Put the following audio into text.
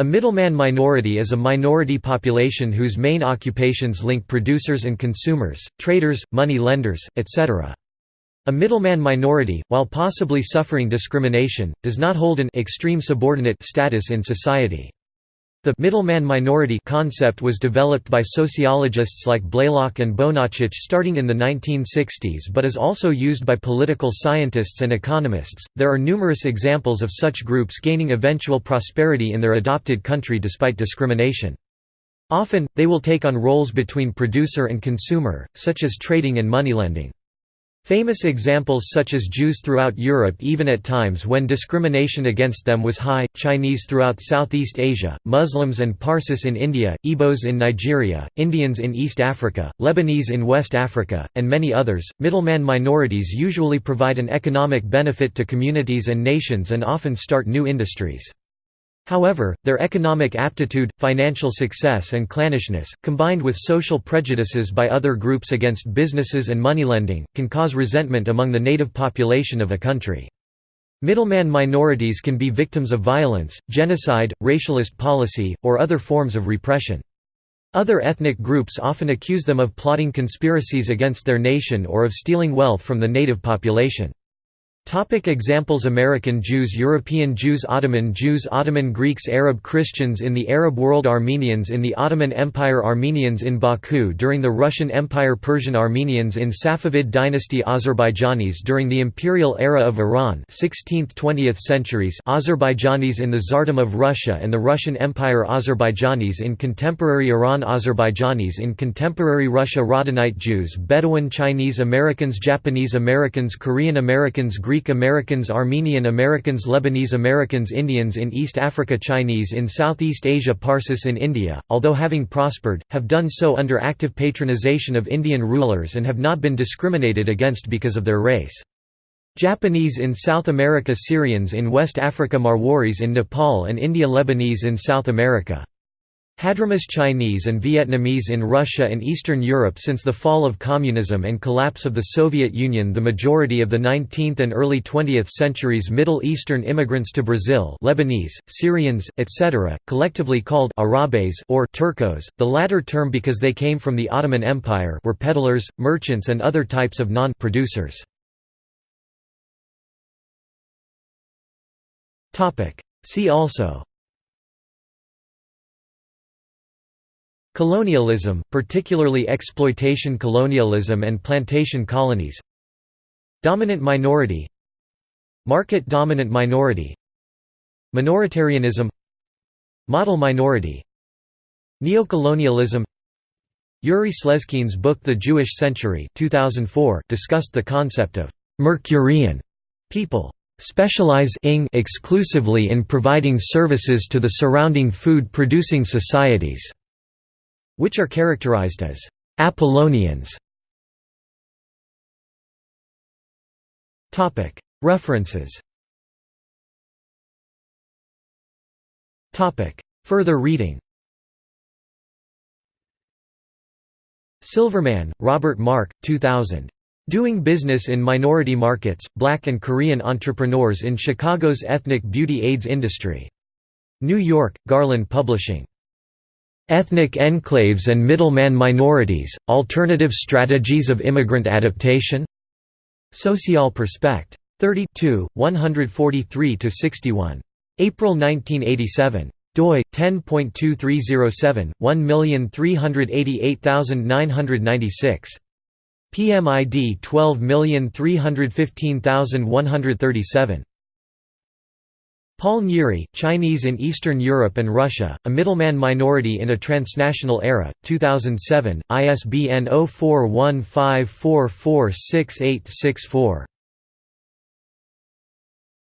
A middleman minority is a minority population whose main occupations link producers and consumers, traders, money lenders, etc. A middleman minority, while possibly suffering discrimination, does not hold an extreme subordinate status in society. The middleman minority concept was developed by sociologists like Blalock and Bonacich starting in the 1960s but is also used by political scientists and economists. There are numerous examples of such groups gaining eventual prosperity in their adopted country despite discrimination. Often, they will take on roles between producer and consumer, such as trading and moneylending. Famous examples such as Jews throughout Europe even at times when discrimination against them was high, Chinese throughout Southeast Asia, Muslims and Parsis in India, Igbos in Nigeria, Indians in East Africa, Lebanese in West Africa, and many others. Middleman minorities usually provide an economic benefit to communities and nations and often start new industries. However, their economic aptitude, financial success and clannishness, combined with social prejudices by other groups against businesses and moneylending, can cause resentment among the native population of a country. Middleman minorities can be victims of violence, genocide, racialist policy, or other forms of repression. Other ethnic groups often accuse them of plotting conspiracies against their nation or of stealing wealth from the native population. Topic examples. American Jews European Jews Ottoman Jews Ottoman Greeks Arab Christians in the Arab world Armenians in the Ottoman Empire Armenians in Baku during the Russian Empire Persian Armenians in Safavid dynasty Azerbaijanis during the imperial era of Iran 16th–20th centuries Azerbaijanis in the Tsardom of Russia and the Russian Empire Azerbaijanis in contemporary Iran Azerbaijanis in contemporary Russia Radhanite Jews Bedouin Chinese Americans Japanese Americans Korean Americans Greek Americans Armenian Americans Lebanese Americans Indians in East Africa Chinese in Southeast Asia Parsis in India, although having prospered, have done so under active patronization of Indian rulers and have not been discriminated against because of their race. Japanese in South America Syrians in West Africa Marwaris in Nepal and India Lebanese in South America Hadramis Chinese and Vietnamese in Russia and Eastern Europe Since the fall of communism and collapse of the Soviet Union the majority of the 19th and early 20th centuries Middle Eastern immigrants to Brazil Lebanese, Syrians, etc., collectively called Arabes or Turcos, the latter term because they came from the Ottoman Empire were peddlers, merchants and other types of non-producers. See also Colonialism, particularly exploitation colonialism and plantation colonies. Dominant minority. Market-dominant minority. Minoritarianism. Model minority. Neocolonialism. Yuri Slezkine's book The Jewish Century 2004 discussed the concept of «Mercurian» people specialize exclusively in providing services to the surrounding food-producing societies which are characterized as Apollonians. References Further reading Silverman, Robert Mark, 2000. Doing Business in Minority Markets, Black and Korean Entrepreneurs in Chicago's Ethnic Beauty AIDS Industry. New York, Garland Publishing. Ethnic Enclaves and Middleman Minorities, Alternative Strategies of Immigrant Adaptation? Social Perspect. 32, 143–61. April 1987 doi 10.2307 1388996 PMID 12315137 Paul Nyíri, Chinese in Eastern Europe and Russia, A Middleman Minority in a Transnational Era, 2007, ISBN 0415446864.